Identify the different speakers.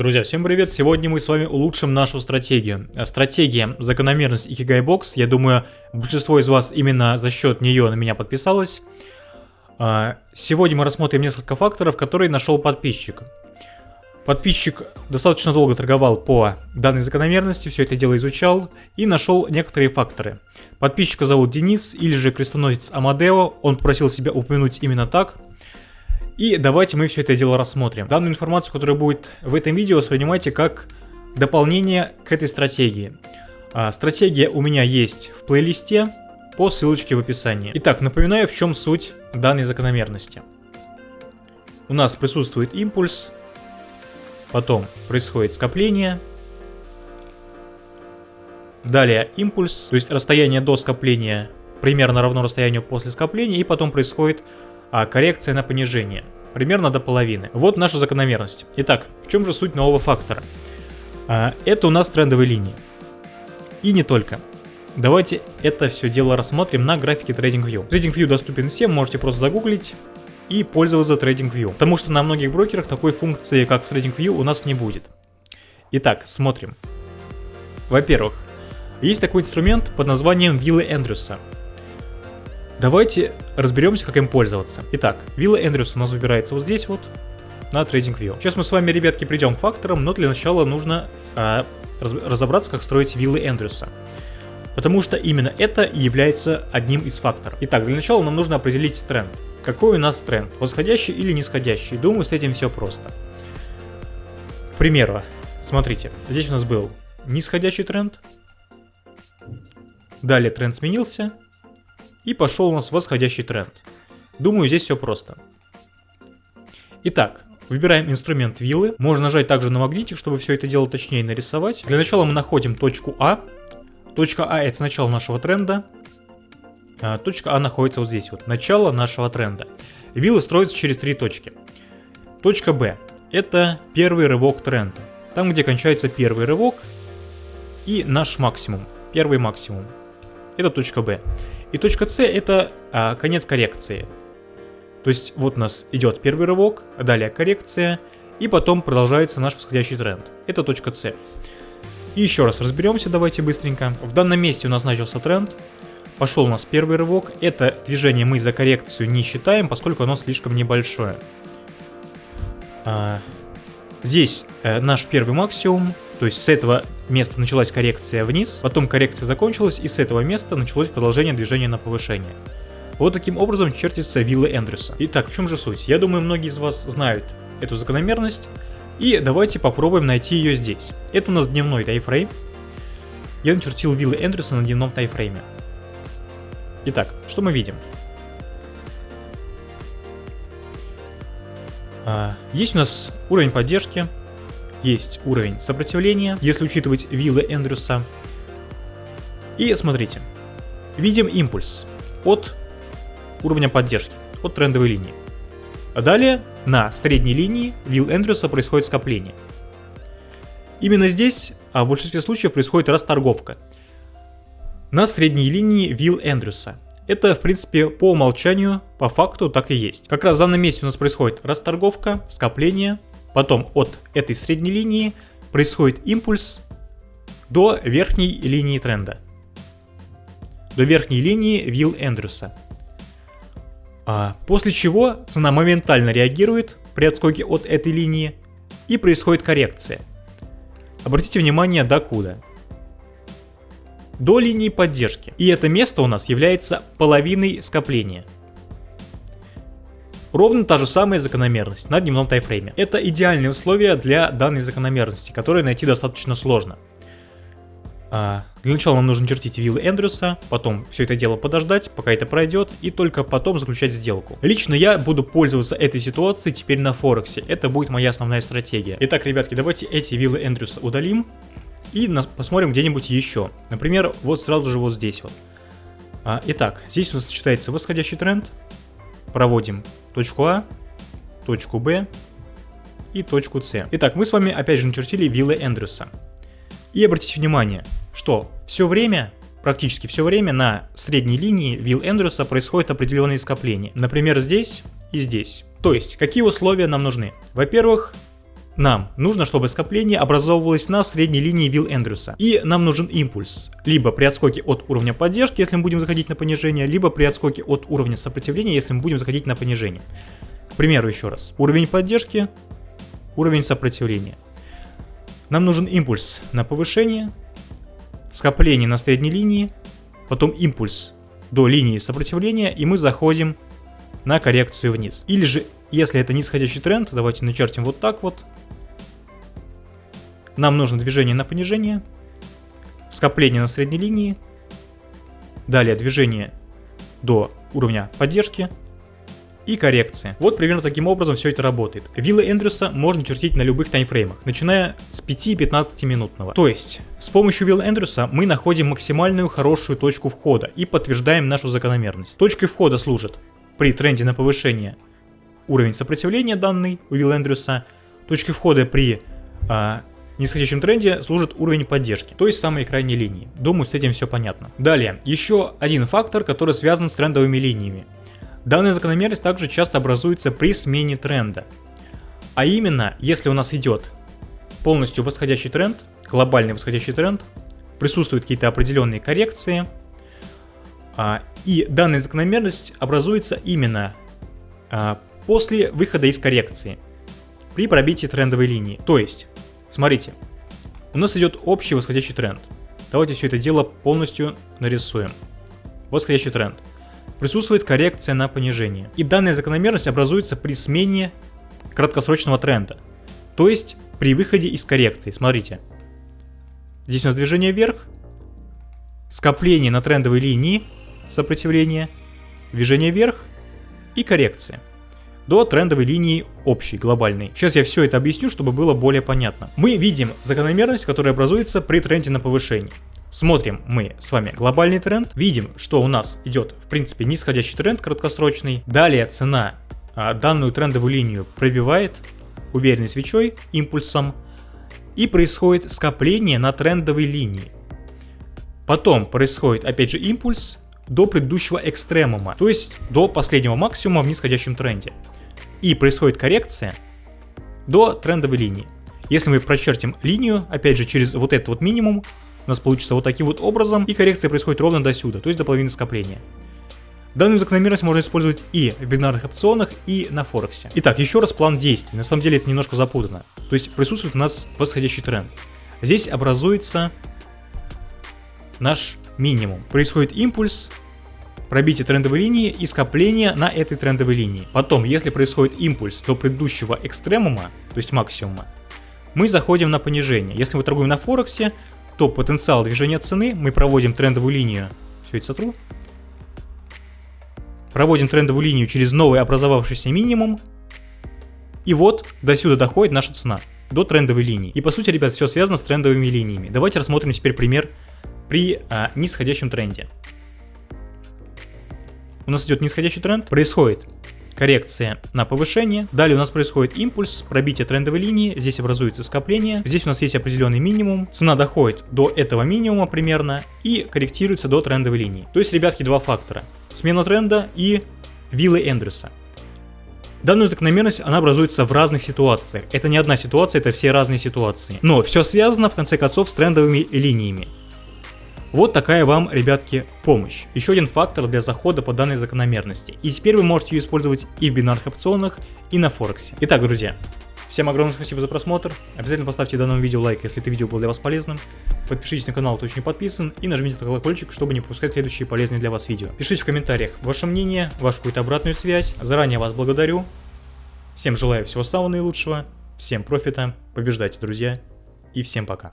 Speaker 1: Друзья, всем привет! Сегодня мы с вами улучшим нашу стратегию. Стратегия закономерность Ikigai Box. Я думаю, большинство из вас именно за счет нее на меня подписалось. А, сегодня мы рассмотрим несколько факторов, которые нашел подписчик. Подписчик достаточно долго торговал по данной закономерности, все это дело изучал и нашел некоторые факторы. Подписчика зовут Денис или же крестоносец Амадео, он попросил себя упомянуть именно так – и давайте мы все это дело рассмотрим. Данную информацию, которая будет в этом видео, воспринимайте как дополнение к этой стратегии. А, стратегия у меня есть в плейлисте по ссылочке в описании. Итак, напоминаю, в чем суть данной закономерности. У нас присутствует импульс, потом происходит скопление, далее импульс, то есть расстояние до скопления примерно равно расстоянию после скопления, и потом происходит а коррекция на понижение. Примерно до половины. Вот наша закономерность. Итак, в чем же суть нового фактора? А, это у нас трендовые линии. И не только. Давайте это все дело рассмотрим на графике TradingView. TradingView доступен всем, можете просто загуглить и пользоваться TradingView. Потому что на многих брокерах такой функции, как в TradingView, у нас не будет. Итак, смотрим. Во-первых, есть такой инструмент под названием виллы Эндрюса. Давайте разберемся, как им пользоваться. Итак, вилла Эндрюс у нас выбирается вот здесь вот, на TradingView. Сейчас мы с вами, ребятки, придем к факторам, но для начала нужно а, раз, разобраться, как строить виллы Эндрюса. Потому что именно это и является одним из факторов. Итак, для начала нам нужно определить тренд. Какой у нас тренд? Восходящий или нисходящий? Думаю, с этим все просто. К примеру, смотрите, здесь у нас был нисходящий тренд. Далее тренд сменился, и пошел у нас восходящий тренд. Думаю, здесь все просто. Итак, выбираем инструмент виллы. Можно нажать также на магнитик, чтобы все это дело точнее нарисовать. Для начала мы находим точку А. Точка А это начало нашего тренда. А, точка А находится вот здесь вот, начало нашего тренда. Виллы строятся через три точки. Точка Б это первый рывок тренда. Там, где кончается первый рывок и наш максимум, первый максимум. Это точка Б. И точка С это а, конец коррекции. То есть вот у нас идет первый рывок, далее коррекция, и потом продолжается наш восходящий тренд. Это точка С. И еще раз разберемся, давайте быстренько. В данном месте у нас начался тренд, пошел у нас первый рывок. Это движение мы за коррекцию не считаем, поскольку оно слишком небольшое. А, здесь э, наш первый максимум, то есть с этого места началась коррекция вниз, потом коррекция закончилась, и с этого места началось продолжение движения на повышение. Вот таким образом чертится вилла Эндрюса. Итак, в чем же суть? Я думаю, многие из вас знают эту закономерность, и давайте попробуем найти ее здесь. Это у нас дневной тайфрейм. Я начертил виллы Эндрюса на дневном тайфрейме. Итак, что мы видим? А, есть у нас уровень поддержки, есть уровень сопротивления, если учитывать виллы Эндрюса. И смотрите, видим импульс от уровня поддержки, от трендовой линии. А далее на средней линии вилл Эндрюса происходит скопление. Именно здесь, а в большинстве случаев, происходит расторговка. На средней линии вилл Эндрюса. Это, в принципе, по умолчанию, по факту так и есть. Как раз в данном месте у нас происходит расторговка, скопление, Потом от этой средней линии происходит импульс до верхней линии тренда. До верхней линии Вилл Эндрюса. А после чего цена моментально реагирует при отскоке от этой линии и происходит коррекция. Обратите внимание до куда. До линии поддержки. И это место у нас является половиной скопления. Ровно та же самая закономерность на дневном тайфрейме. Это идеальные условия для данной закономерности, которые найти достаточно сложно. А, для начала нам нужно чертить виллы Эндрюса, потом все это дело подождать, пока это пройдет, и только потом заключать сделку. Лично я буду пользоваться этой ситуацией теперь на Форексе, это будет моя основная стратегия. Итак, ребятки, давайте эти виллы Эндрюса удалим и посмотрим где-нибудь еще. Например, вот сразу же вот здесь вот. А, итак, здесь у нас сочетается восходящий тренд, проводим точку А, точку Б и точку С. Итак, мы с вами опять же начертили виллы Эндрюса. И обратите внимание, что все время, практически все время на средней линии вилл Эндрюса происходит определенные скопления. Например, здесь и здесь. То есть, какие условия нам нужны? Во-первых, нам нужно, чтобы скопление образовывалось на средней линии Вилл Эндрюса. И нам нужен импульс. Либо при отскоке от уровня поддержки, если мы будем заходить на понижение, либо при отскоке от уровня сопротивления, если мы будем заходить на понижение. К примеру, еще раз. Уровень поддержки, уровень сопротивления. Нам нужен импульс на повышение, скопление на средней линии, потом импульс до линии сопротивления, и мы заходим на коррекцию вниз. Или же, если это нисходящий тренд, давайте начертим вот так вот. Нам нужно движение на понижение, скопление на средней линии, далее движение до уровня поддержки, и коррекции. Вот примерно таким образом все это работает. Виллы Эндрюса можно чертить на любых таймфреймах, начиная с 5-15 минутного. То есть, с помощью Вилла Эндрюса мы находим максимальную хорошую точку входа и подтверждаем нашу закономерность. Точкой входа служит при тренде на повышение уровень сопротивления данный у Вилла Эндрюса, точкой входа при а, нисходящем тренде служит уровень поддержки, то есть самые крайние линии. Думаю, с этим все понятно. Далее, еще один фактор, который связан с трендовыми линиями. Данная закономерность также часто образуется при смене тренда. А именно, если у нас идет полностью восходящий тренд, глобальный восходящий тренд, присутствуют какие-то определенные коррекции, а, и данная закономерность образуется именно а, после выхода из коррекции, при пробитии трендовой линии. То есть, смотрите, у нас идет общий восходящий тренд. Давайте все это дело полностью нарисуем. Восходящий тренд присутствует коррекция на понижение. И данная закономерность образуется при смене краткосрочного тренда. То есть при выходе из коррекции. Смотрите. Здесь у нас движение вверх, скопление на трендовой линии сопротивления, движение вверх и коррекция до трендовой линии общей, глобальной. Сейчас я все это объясню, чтобы было более понятно. Мы видим закономерность, которая образуется при тренде на повышение. Смотрим мы с вами глобальный тренд, видим, что у нас идет в принципе нисходящий тренд краткосрочный. Далее цена а, данную трендовую линию пробивает уверенной свечой, импульсом, и происходит скопление на трендовой линии. Потом происходит опять же импульс до предыдущего экстремума, то есть до последнего максимума в нисходящем тренде. И происходит коррекция до трендовой линии. Если мы прочертим линию, опять же через вот этот вот минимум, у нас получится вот таким вот образом, и коррекция происходит ровно до сюда, то есть до половины скопления. Данную закономерность можно использовать и в бинарных опционах, и на Форексе. Итак, еще раз план действий. На самом деле это немножко запутано. То есть присутствует у нас восходящий тренд. Здесь образуется наш минимум. Происходит импульс, пробитие трендовой линии и скопление на этой трендовой линии. Потом, если происходит импульс до предыдущего экстремума, то есть максимума, мы заходим на понижение. Если мы торгуем на Форексе, то потенциал движения цены, мы проводим трендовую линию, все это сотру, проводим трендовую линию через новый образовавшийся минимум, и вот до сюда доходит наша цена, до трендовой линии. И по сути, ребят, все связано с трендовыми линиями. Давайте рассмотрим теперь пример при а, нисходящем тренде. У нас идет нисходящий тренд, происходит коррекция на повышение. Далее у нас происходит импульс, пробитие трендовой линии, здесь образуется скопление, здесь у нас есть определенный минимум, цена доходит до этого минимума примерно и корректируется до трендовой линии. То есть, ребятки, два фактора. Смена тренда и виллы Эндрюса. Данную закономерность, она образуется в разных ситуациях. Это не одна ситуация, это все разные ситуации. Но все связано, в конце концов, с трендовыми линиями. Вот такая вам, ребятки, помощь. Еще один фактор для захода по данной закономерности. И теперь вы можете ее использовать и в бинарных опционах, и на Форексе. Итак, друзья, всем огромное спасибо за просмотр. Обязательно поставьте данному видео лайк, если это видео было для вас полезным. Подпишитесь на канал, кто еще не подписан, и нажмите на колокольчик, чтобы не пропускать следующие полезные для вас видео. Пишите в комментариях ваше мнение, вашу какую-то обратную связь. Заранее вас благодарю. Всем желаю всего самого наилучшего, всем профита, побеждайте, друзья, и всем пока.